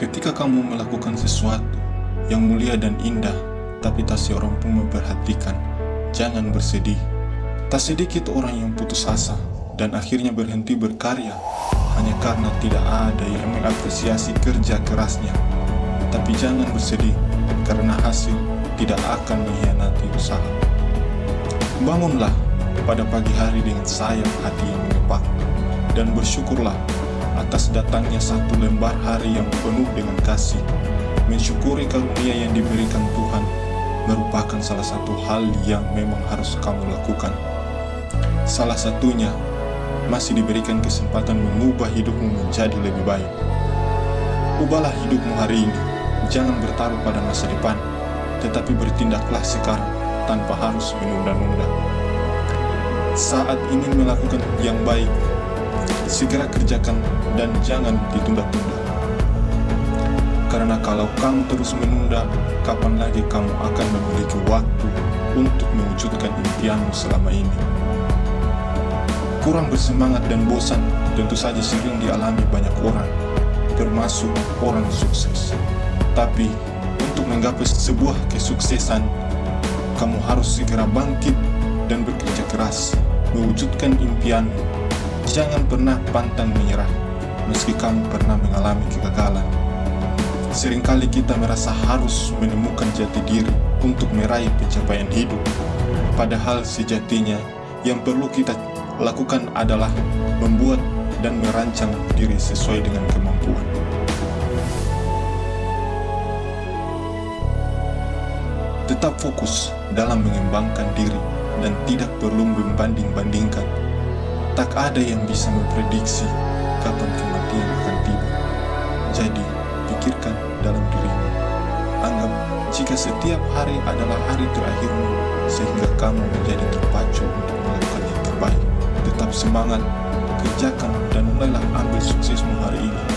Ketika kamu melakukan sesuatu yang mulia dan indah, tapi tak seorang pun memperhatikan, jangan bersedih. Tak sedikit orang yang putus asa dan akhirnya berhenti berkarya hanya karena tidak ada yang mengapresiasi kerja kerasnya. Tapi jangan bersedih, karena hasil tidak akan mengkhianati usaha. Bangunlah pada pagi hari dengan sayang hati yang mengepak, dan bersyukurlah atas datangnya satu lembar hari yang penuh dengan kasih. Mensyukuri karunia yang diberikan Tuhan merupakan salah satu hal yang memang harus kamu lakukan. Salah satunya, masih diberikan kesempatan mengubah hidupmu menjadi lebih baik. Ubahlah hidupmu hari ini, jangan bertaruh pada masa depan, tetapi bertindaklah sekarang tanpa harus menunda-nunda. Saat ingin melakukan yang baik, segera kerjakan dan jangan ditunda-tunda. Karena kalau kamu terus menunda, kapan lagi kamu akan memiliki waktu untuk mewujudkan impianmu selama ini? Kurang bersemangat dan bosan tentu saja sering dialami banyak orang, termasuk orang sukses. Tapi, untuk menggapai sebuah kesuksesan, kamu harus segera bangkit dan bekerja keras, mewujudkan impianmu. Jangan pernah pantang menyerah, meski kamu pernah mengalami kegagalan. Seringkali kita merasa harus menemukan jati diri untuk meraih pencapaian hidup. Padahal sejatinya yang perlu kita lakukan adalah membuat dan merancang diri sesuai dengan kemampuan. Tetap fokus dalam mengembangkan diri dan tidak perlu membanding-bandingkan. Tak ada yang bisa memprediksi kapan kematian akan tiba. Jadi, pikirkan dalam dirimu. Anggap jika setiap hari adalah hari terakhirmu, sehingga kamu menjadi terpacu untuk melakukan yang terbaik. Tetap semangat, kerjakan, dan mulailah ambil suksesmu hari ini.